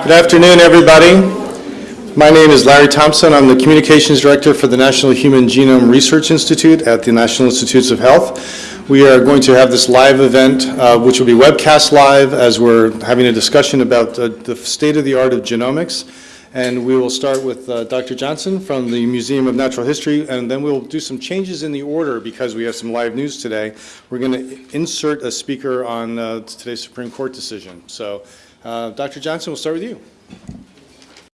Good afternoon, everybody. My name is Larry Thompson. I'm the Communications Director for the National Human Genome Research Institute at the National Institutes of Health. We are going to have this live event, uh, which will be webcast live, as we're having a discussion about uh, the state of the art of genomics. And we will start with uh, Dr. Johnson from the Museum of Natural History, and then we'll do some changes in the order because we have some live news today. We're going to insert a speaker on uh, today's Supreme Court decision. So, uh, Dr. Johnson, we'll start with you.